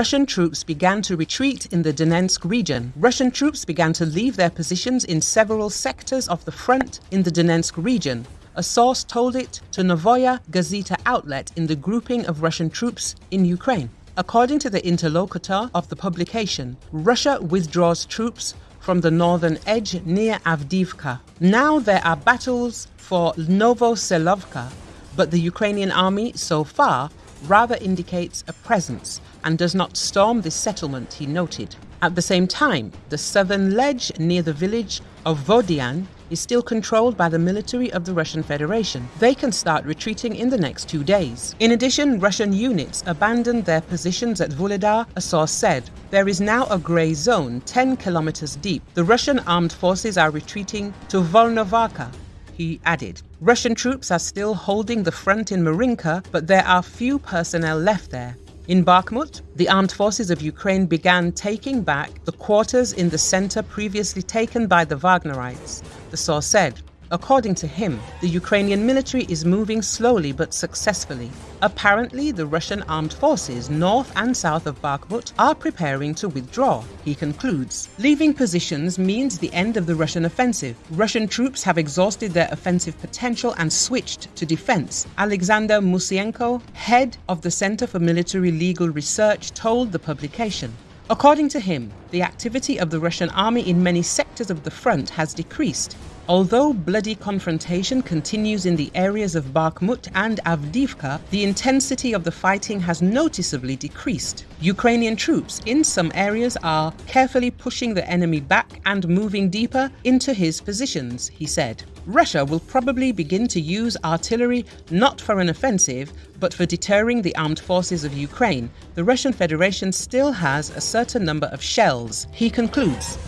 Russian troops began to retreat in the Donetsk region. Russian troops began to leave their positions in several sectors of the front in the Donetsk region. A source told it to Novaya Gazeta outlet in the grouping of Russian troops in Ukraine. According to the interlocutor of the publication, Russia withdraws troops from the northern edge near Avdiivka. Now there are battles for Novoselovka, but the Ukrainian army so far rather indicates a presence and does not storm this settlement, he noted. At the same time, the southern ledge near the village of Vodiane is still controlled by the military of the Russian Federation. They can start retreating in the next two days. In addition, Russian units abandoned their positions at Vuhledar, a source said. There is now a grey zone 10 kilometers deep. The Russian armed forces are retreating to Volnovakha, he added. Russian troops are still holding the front in Marinka, but there are few personnel left there. In Bakhmut, the armed forces of Ukraine began taking back the quarters in the center previously taken by the Wagnerites, the source said. According to him, the Ukrainian military is moving slowly but successfully. Apparently, the Russian armed forces north and south of Bakhmut are preparing to withdraw, he concludes. Leaving positions means the end of the Russian offensive. Russian troops have exhausted their offensive potential and switched to defense. Alexander Musienko, head of the Center for Military Legal Research, told the publication. According to him, the activity of the Russian army in many sectors of the front has decreased. Although bloody confrontation continues in the areas of Bakhmut and Avdiivka, the intensity of the fighting has noticeably decreased. Ukrainian troops in some areas are carefully pushing the enemy back and moving deeper into his positions, he said. Russia will probably begin to use artillery not for an offensive, but for deterring the armed forces of Ukraine. The Russian Federation still has a certain number of shells, he concludes.